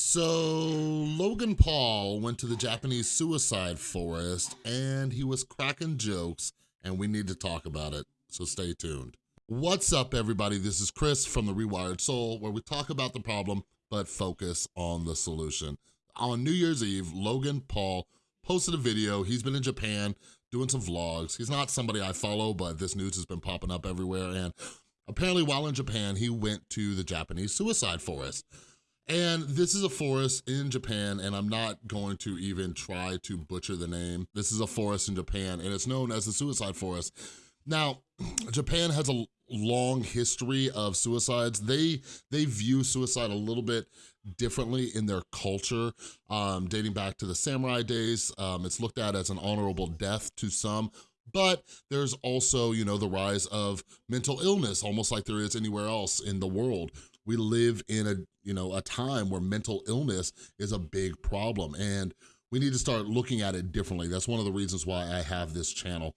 So Logan Paul went to the Japanese suicide forest and he was cracking jokes and we need to talk about it, so stay tuned. What's up everybody, this is Chris from The Rewired Soul where we talk about the problem but focus on the solution. On New Year's Eve, Logan Paul posted a video, he's been in Japan doing some vlogs. He's not somebody I follow, but this news has been popping up everywhere and apparently while in Japan, he went to the Japanese suicide forest. And this is a forest in Japan, and I'm not going to even try to butcher the name. This is a forest in Japan, and it's known as the suicide forest. Now, Japan has a long history of suicides. They they view suicide a little bit differently in their culture, um, dating back to the samurai days. Um, it's looked at as an honorable death to some, but there's also, you know, the rise of mental illness, almost like there is anywhere else in the world we live in a, you know, a time where mental illness is a big problem and we need to start looking at it differently. That's one of the reasons why I have this channel.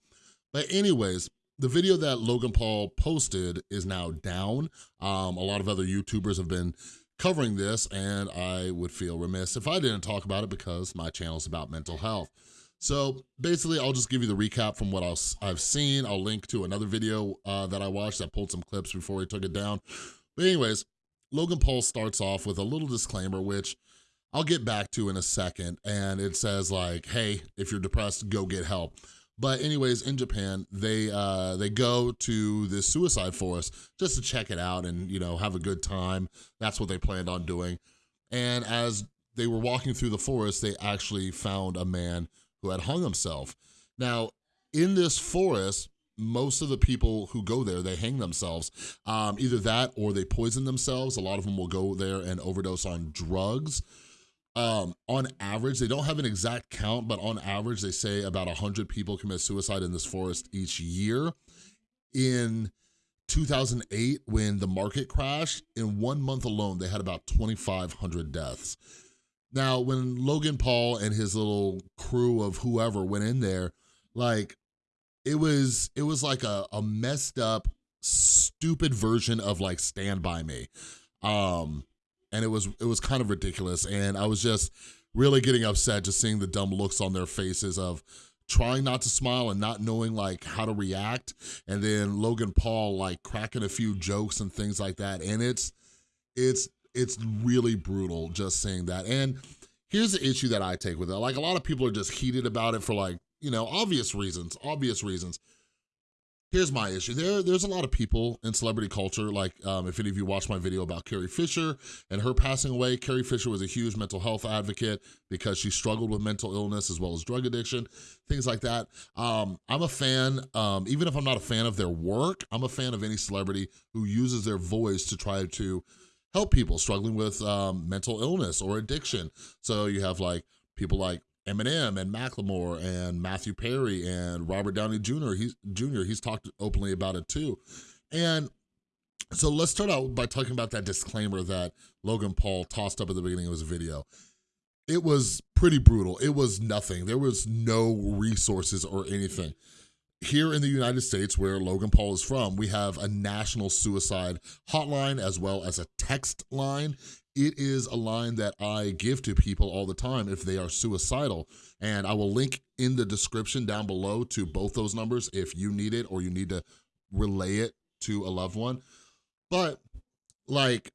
But anyways, the video that Logan Paul posted is now down. Um, a lot of other YouTubers have been covering this and I would feel remiss if I didn't talk about it because my channel is about mental health. So basically, I'll just give you the recap from what i have seen. I'll link to another video uh, that I watched that pulled some clips before he took it down. But anyways, Logan Paul starts off with a little disclaimer, which I'll get back to in a second. And it says like, hey, if you're depressed, go get help. But anyways, in Japan, they uh, they go to this suicide forest just to check it out and, you know, have a good time. That's what they planned on doing. And as they were walking through the forest, they actually found a man who had hung himself. Now, in this forest, most of the people who go there, they hang themselves. Um, either that or they poison themselves. A lot of them will go there and overdose on drugs. Um, on average, they don't have an exact count, but on average, they say about 100 people commit suicide in this forest each year. In 2008, when the market crashed, in one month alone, they had about 2,500 deaths. Now, when Logan Paul and his little crew of whoever went in there, like it was it was like a, a messed up stupid version of like stand by me. Um and it was it was kind of ridiculous. And i was just really getting upset just seeing the dumb looks on their faces of trying not to smile and not knowing like how to react. And then logan paul like cracking a few jokes and things like that. And it's it's it's really brutal just saying that. And here's the issue that i take with it. Like a lot of people are just heated about it for like you know, obvious reasons, obvious reasons. Here's my issue. There, there's a lot of people in celebrity culture, like um, if any of you watched my video about Carrie Fisher and her passing away, Carrie Fisher was a huge mental health advocate because she struggled with mental illness as well as drug addiction, things like that. Um, I'm a fan, um, even if I'm not a fan of their work, I'm a fan of any celebrity who uses their voice to try to help people struggling with um, mental illness or addiction. So you have like people like Eminem and Macklemore and Matthew Perry and Robert Downey Jr. He's Jr. He's talked openly about it too. And so let's start out by talking about that disclaimer that Logan Paul tossed up at the beginning of his video. It was pretty brutal. It was nothing. There was no resources or anything. Here in the United States, where Logan Paul is from, we have a national suicide hotline as well as a text line it is a line that I give to people all the time if they are suicidal. And I will link in the description down below to both those numbers if you need it or you need to relay it to a loved one. But like,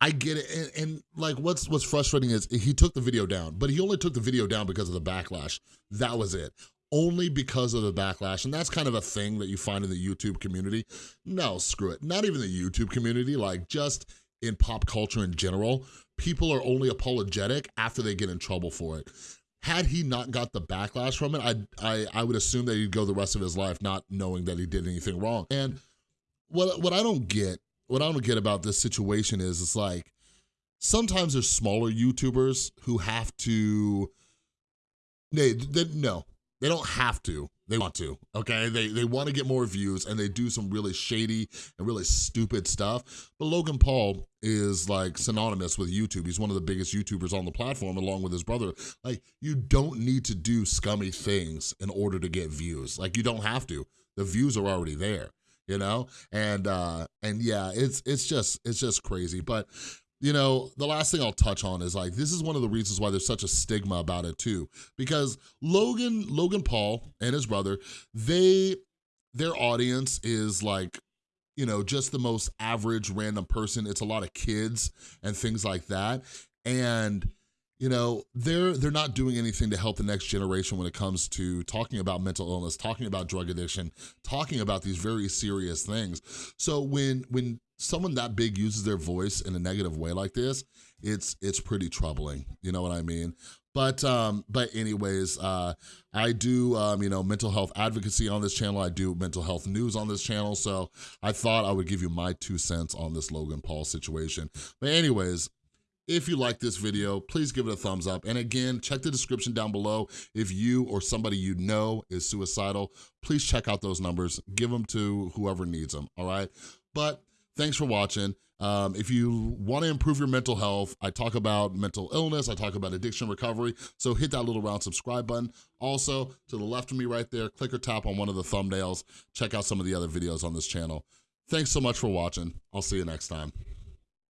I get it. And, and, like what's what's frustrating is he took the video down, but he only took the video down because of the backlash. That was it. Only because of the backlash. And that's kind of a thing that you find in the YouTube community. No, screw it. Not even the YouTube community. Like just in pop culture in general, people are only apologetic after they get in trouble for it. Had he not got the backlash from it, I, I, I would assume that he'd go the rest of his life not knowing that he did anything wrong. And what, what I don't get, what I don't get about this situation is, it's like, sometimes there's smaller YouTubers who have to, they, no, they don't have to, they want to, okay? They, they want to get more views and they do some really shady and really stupid stuff. But Logan Paul is like synonymous with YouTube. He's one of the biggest YouTubers on the platform along with his brother. Like you don't need to do scummy things in order to get views. Like you don't have to. The views are already there, you know? And uh and yeah, it's it's just it's just crazy. But you know, the last thing I'll touch on is like, this is one of the reasons why there's such a stigma about it too, because Logan, Logan Paul and his brother, they, their audience is like, you know, just the most average random person. It's a lot of kids and things like that. And you know, they're they're not doing anything to help the next generation when it comes to talking about mental illness, talking about drug addiction, talking about these very serious things. So when when someone that big uses their voice in a negative way like this, it's it's pretty troubling. You know what I mean? But um, but anyways, uh, I do um, you know mental health advocacy on this channel. I do mental health news on this channel. So I thought I would give you my two cents on this Logan Paul situation. But anyways, if you like this video, please give it a thumbs up. And again, check the description down below. If you or somebody you know is suicidal, please check out those numbers. Give them to whoever needs them, all right? But thanks for watching. Um, if you wanna improve your mental health, I talk about mental illness, I talk about addiction recovery, so hit that little round subscribe button. Also, to the left of me right there, click or tap on one of the thumbnails. Check out some of the other videos on this channel. Thanks so much for watching. I'll see you next time.